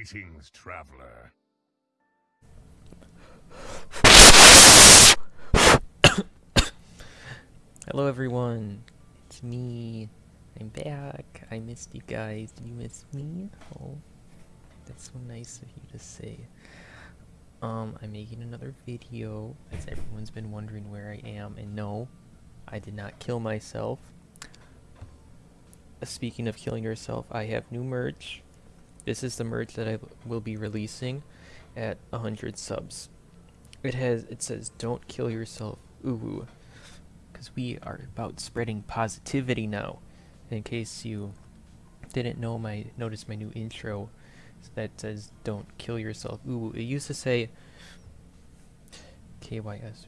Greetings, traveler. Hello everyone, it's me. I'm back. I missed you guys. Did you miss me? Oh, that's so nice of you to say. Um, I'm making another video, as everyone's been wondering where I am, and no, I did not kill myself. Uh, Speaking of killing yourself, I have new merch. This is the merch that I will be releasing at 100 subs. It has, it says, don't kill yourself, ooh, because we are about spreading positivity now. In case you didn't know my, notice my new intro that says, don't kill yourself, ooh, it used to say, KYS,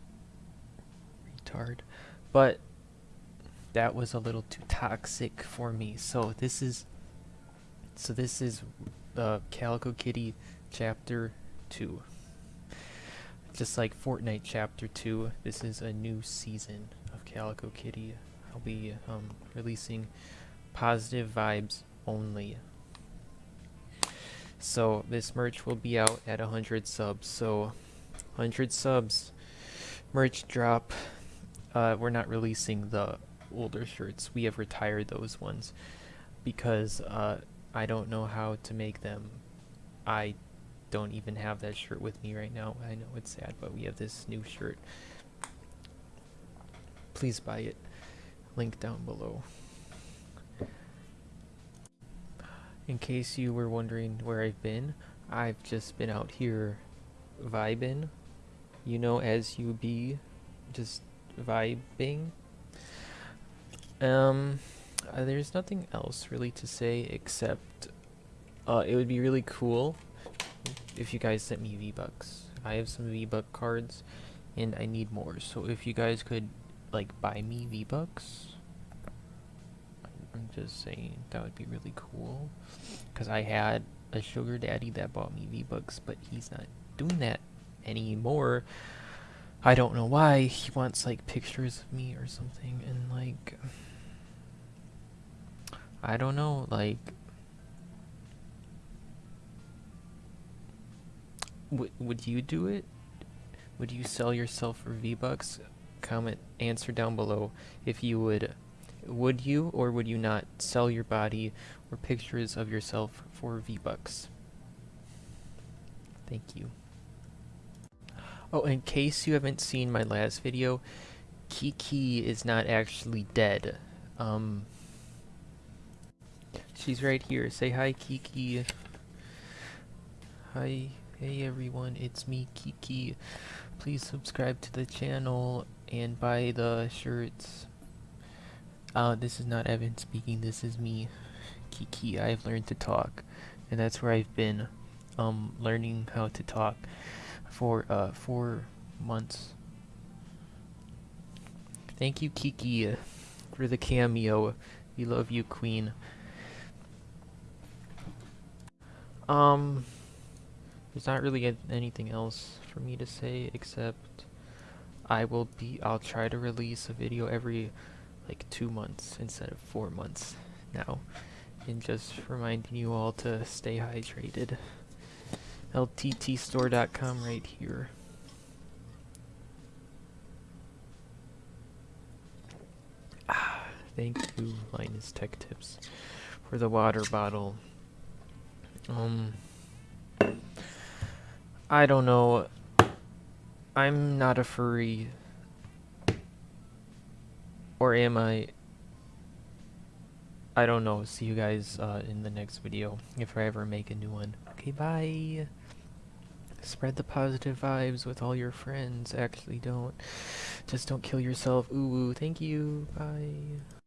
retard, but that was a little too toxic for me, so this is, so this is, uh, Calico Kitty Chapter 2 just like Fortnite Chapter 2, this is a new season of Calico Kitty. I'll be um, releasing positive vibes only. So this merch will be out at 100 subs. So 100 subs, merch drop. Uh, we're not releasing the older shirts. We have retired those ones because uh, I don't know how to make them. I don't even have that shirt with me right now. I know it's sad, but we have this new shirt. Please buy it. Link down below. In case you were wondering where I've been, I've just been out here vibing. You know, as you be, just vibing. Um, uh, there's nothing else really to say except uh, it would be really cool if you guys sent me V-Bucks. I have some V-Buck cards, and I need more. So if you guys could, like, buy me V-Bucks, I'm just saying, that would be really cool. Because I had a sugar daddy that bought me V-Bucks, but he's not doing that anymore. I don't know why. He wants, like, pictures of me or something, and, like... I don't know, like... would would you do it? Would you sell yourself for V-Bucks? Comment, answer down below if you would. Would you or would you not sell your body or pictures of yourself for V-Bucks? Thank you. Oh, in case you haven't seen my last video, Kiki is not actually dead. Um, she's right here. Say hi, Kiki. Hi. Hey everyone, it's me Kiki. Please subscribe to the channel and buy the shirts. Uh, this is not Evan speaking, this is me, Kiki. I've learned to talk, and that's where I've been, um, learning how to talk for, uh, four months. Thank you, Kiki, for the cameo. We love you, Queen. Um... There's not really anything else for me to say except I will be I'll try to release a video every like two months instead of four months now and just reminding you all to stay hydrated. Lttstore.com right here. Ah, thank you Linus Tech Tips for the water bottle um I don't know. I'm not a furry. Or am I? I don't know. See you guys uh, in the next video, if I ever make a new one. Okay, bye! Spread the positive vibes with all your friends. Actually, don't. Just don't kill yourself. Ooh, thank you. Bye.